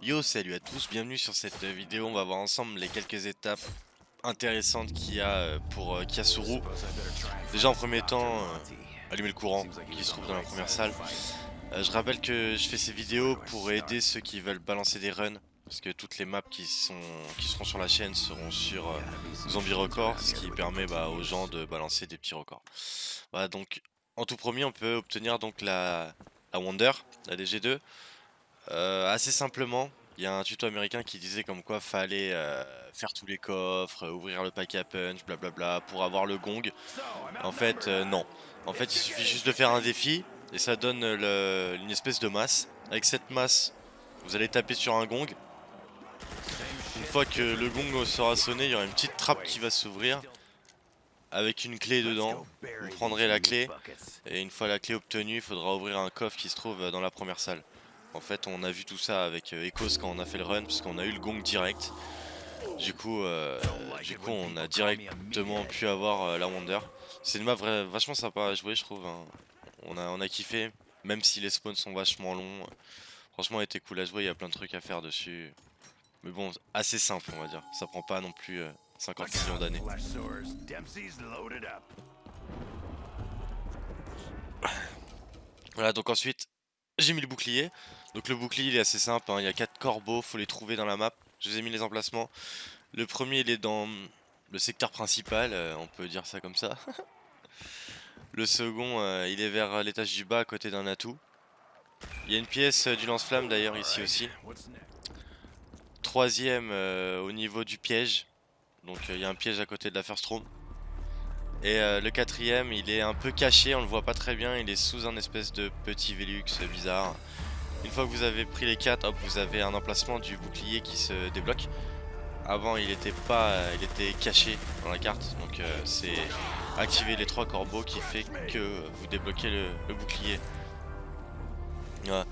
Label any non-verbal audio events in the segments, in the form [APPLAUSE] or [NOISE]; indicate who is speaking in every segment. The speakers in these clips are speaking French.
Speaker 1: Yo salut à tous, bienvenue sur cette vidéo, on va voir ensemble les quelques étapes intéressantes qu'il y a euh, pour euh, Kiasuru. Déjà en premier temps, euh, allumer le courant qui se trouve dans la première salle. je rappelle que je fais ces vidéos pour aider ceux qui veulent balancer des runs. Parce que toutes les maps qui, sont, qui seront sur la chaîne seront sur Zombie Record, ce qui permet bah, aux gens de balancer des petits records. Voilà donc en tout premier on peut obtenir donc la, la Wonder, la DG2. Euh, assez simplement, il y a un tuto américain qui disait comme quoi fallait euh, faire tous les coffres, ouvrir le pack à punch, blablabla, pour avoir le gong. En fait, euh, non. En fait, il suffit juste de faire un défi et ça donne une espèce de masse. Avec cette masse, vous allez taper sur un gong. Une fois que le gong sera sonné, il y aura une petite trappe qui va s'ouvrir avec une clé dedans. Vous prendrez la clé et une fois la clé obtenue, il faudra ouvrir un coffre qui se trouve dans la première salle. En fait, on a vu tout ça avec euh, Ecos quand on a fait le run, puisqu'on a eu le gong direct. Du coup, euh, du coup, on a directement pu avoir euh, la Wonder. C'est une map vachement sympa à jouer, je trouve. Hein. On, a, on a kiffé, même si les spawns sont vachement longs. Franchement, elle était cool à jouer, il y a plein de trucs à faire dessus. Mais bon, assez simple, on va dire. Ça prend pas non plus 50 millions d'années. Voilà, donc ensuite, j'ai mis le bouclier. Donc le bouclier il est assez simple, hein. il y a 4 corbeaux, faut les trouver dans la map. Je vous ai mis les emplacements. Le premier il est dans le secteur principal, euh, on peut dire ça comme ça. [LAUGHS] le second euh, il est vers l'étage du bas à côté d'un atout. Il y a une pièce euh, du lance-flamme d'ailleurs ici aussi. Troisième au niveau du piège. Donc il y a un piège à côté de la first room. Et le quatrième il est un peu caché, on le voit pas très bien, il est sous un espèce de petit Velux bizarre. Une fois que vous avez pris les 4, hop, vous avez un emplacement du bouclier qui se débloque. Avant, il était pas, il était caché dans la carte, donc euh, c'est activer les trois corbeaux qui fait que vous débloquez le, bouclier. Voilà.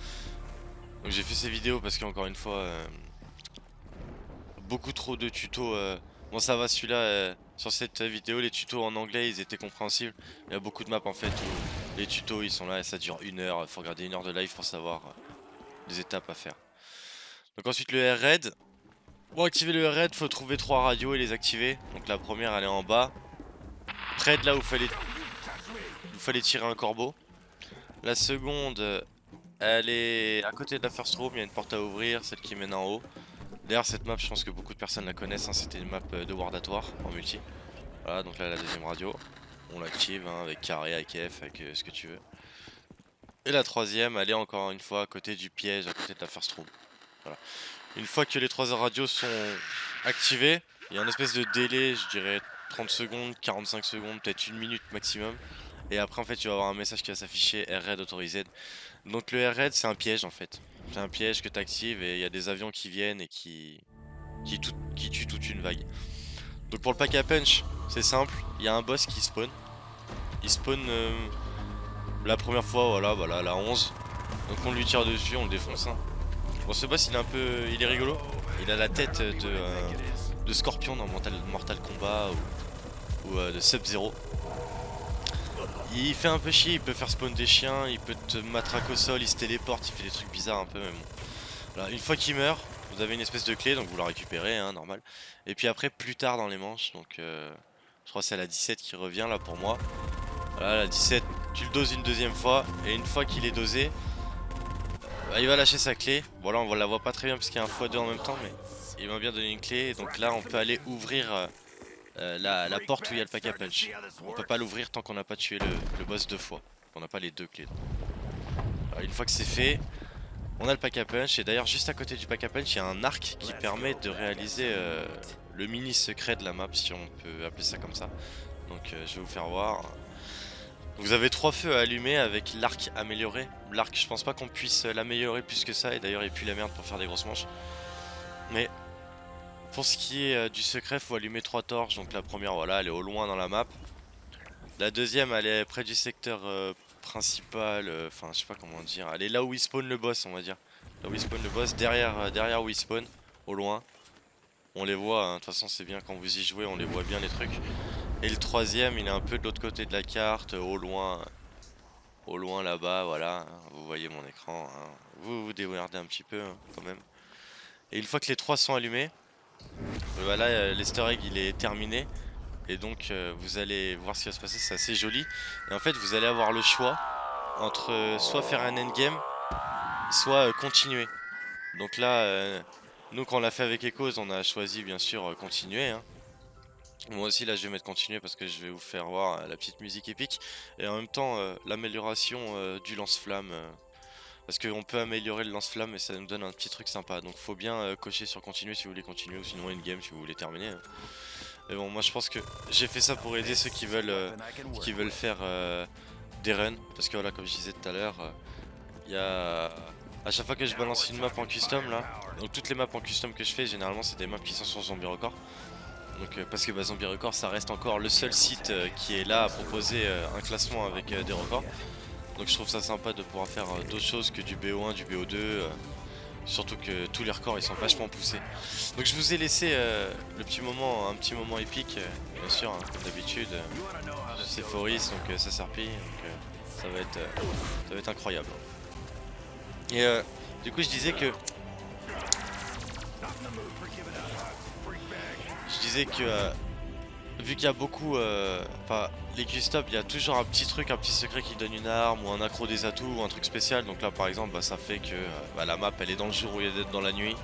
Speaker 1: Donc j'ai fait ces vidéos parce qu'encore une fois, euh, beaucoup trop de tutos. Euh, bon, ça va, celui-là, sur cette vidéo, les tutos en anglais, ils étaient compréhensibles. Il y a beaucoup de maps en fait où les tutos, ils sont là et ça dure une heure. Il faut regarder une heure de live pour savoir des étapes à faire. Donc ensuite le R-Red. Pour activer le R-Red, faut trouver trois radios et les activer. Donc la première elle est en bas. Près de là où fallait, fallait tirer un corbeau. La seconde, elle est à côté de la first room, il y a une porte à ouvrir, celle qui mène en haut. D'ailleurs cette map, je pense que beaucoup de personnes la connaissent, hein. c'était une map de Wardatoire en multi. Voilà, donc là la deuxième radio. On l'active hein, avec carré, avec F, avec euh, ce que tu veux. Et la troisième, elle est encore une fois à côté du piège, à côté de la first room. Une fois que les trois radios sont activées, il y a un espèce de délai, je dirais 30 secondes, 45 secondes, peut-être une minute maximum. Et après en fait tu vas avoir un message qui va s'afficher R-Red autorisé. Donc le R-Red c'est un piège en fait. C'est un piège que tu actives et il y a des avions qui viennent et qui, qui, qui tuent toute une vague. Donc pour le pack à punch, c'est simple, il y a un boss qui spawn. Il spawn euh, la première fois, voilà, voilà, la 11. Donc on lui tire dessus, on le défonce. Hein. Bon, ce boss, il est un peu... Il est rigolo. Il a la tête de, euh, de Scorpion dans Mortal, Mortal Kombat ou, euh, de Sub-Zero. Il fait un peu chier, il peut faire spawn des chiens, il peut te matraquer au sol, il se téléporte, il fait des trucs bizarres un peu même. Voilà, une fois qu'il meurt, vous avez une espèce de clé, donc vous la récupérez, hein, normal. Et puis après, plus tard dans les manches, donc euh, je crois que c'est la 17 qui revient là pour moi. Voilà, la 17, tu le doses une deuxième fois, et une fois qu'il est dosé, bah, il va lâcher sa clé. Bon là on la voit pas très bien parce qu'il y a un x2 en même temps, mais il m'a bien donné une clé, donc là on peut aller ouvrir euh, euh, la, porte où il y a le pack à punch. On peut pas l'ouvrir tant qu'on n'a pas tué le, boss deux fois. On n'a pas les deux clés. une fois que c'est fait, on a le pack à punch, et d'ailleurs juste à côté du pack à punch, il y a un arc qui permet de réaliser euh, le mini secret de la map, si on peut appeler ça comme ça. Donc je vais vous faire voir. Vous avez trois feux à allumer avec l'arc amélioré. L'arc, je pense pas qu'on puisse l'améliorer plus que ça. Et d'ailleurs, il pue la merde pour faire des grosses manches. Mais pour ce qui est euh, du secret, faut allumer trois torches. Donc la première, voilà, elle est au loin dans la map. La deuxième, elle est près du secteur euh, principal. Euh, enfin, je sais pas comment dire. Elle est là où il spawn le boss, on va dire. Là où il spawn le boss, derrière, derrière où il spawn, au loin. On les voit, hein. de toute façon c'est bien quand vous y jouez, on les voit bien les trucs. Et le troisième, il est un peu de l'autre côté de la carte, au loin. Au loin là-bas, voilà. Vous voyez mon écran. Hein. Vous vous démerdez un petit peu hein, quand même. Et une fois que les trois sont allumés, voilà, euh, l'easter egg il est terminé. Et donc euh, vous allez voir ce qui va se passer, c'est assez joli. Et en fait vous allez avoir le choix entre euh, soit faire un endgame, soit continuer. Donc là, nous quand on l'a fait avec Echoes, on a choisi bien sûr continuer. Hein. Moi aussi là je vais mettre continuer parce que je vais vous faire voir la petite musique épique. Et en même temps l'amélioration du lance-flamme. Parce qu'on peut améliorer le lance-flamme et ça nous donne un petit truc sympa. Donc faut bien euh, cocher sur continuer si vous voulez continuer ou sinon game si vous voulez terminer. Hein. Mais bon moi je pense que j'ai fait ça pour aider ceux qui veulent, euh, qui veulent faire euh, des runs. Parce que voilà comme je disais tout à l'heure, il y a... À chaque fois que je balance une map en custom là, donc toutes les maps en custom que je fais généralement c'est des maps qui sont sur Zombie Record. Donc parce que bah, Zombie Record ça reste encore le seul site qui est là à proposer un classement avec des records. Donc je trouve ça sympa de pouvoir faire euh, d'autres choses que du BO1, du BO2. Euh, surtout que tous les records ils sont vachement poussés. Donc je vous ai laissé euh, le petit moment, un petit moment épique, bien sûr, hein, comme d'habitude. c'est Foris, donc ça serpille, donc ça va être ça va être incroyable. Et du coup je disais que je disais que vu qu'il y a beaucoup, euh, enfin les custom, il y a toujours un petit truc, un petit secret qui donne une arme ou un accro des atouts ou un truc spécial. Donc là par exemple, bah, ça fait que euh, bah, la map elle est dans le jour où il y a d'être dans la nuit.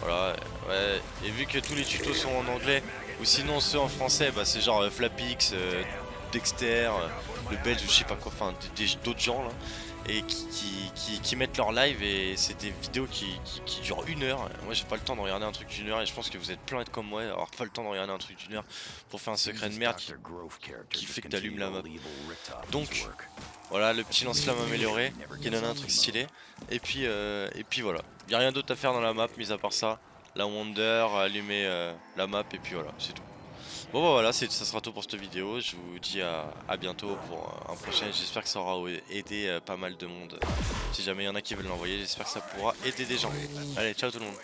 Speaker 1: Voilà, ouais. Et vu que tous les tutos sont en anglais, ou sinon ceux en français, bah, c'est genre euh, Flapix, Dexter, le belge ou je sais pas quoi, enfin d'autres gens là et qui, mettent leur live et c'est des vidéos qui, durent une heure. Moi j'ai pas le temps de regarder un truc d'une heure et je pense que vous êtes plein d'être comme moi, avoir pas le temps de regarder un truc d'une heure pour faire un secret de merde qui, fait que t'allumes la map. Donc voilà le petit lance-flamme amélioré qui donne un truc stylé. Et puis, euh, et puis voilà, y a rien d'autre à faire dans la map mis à part ça. La Wonder, allumer euh, la map et puis voilà, c'est tout. Bon bah voilà, ça sera tout pour cette vidéo. Je vous dis à, bientôt pour un prochain. J'espère que ça aura aidé euh, pas mal de monde. Si jamais il y en a qui veulent l'envoyer, j'espère que ça pourra aider des gens. Allez, ciao tout le monde.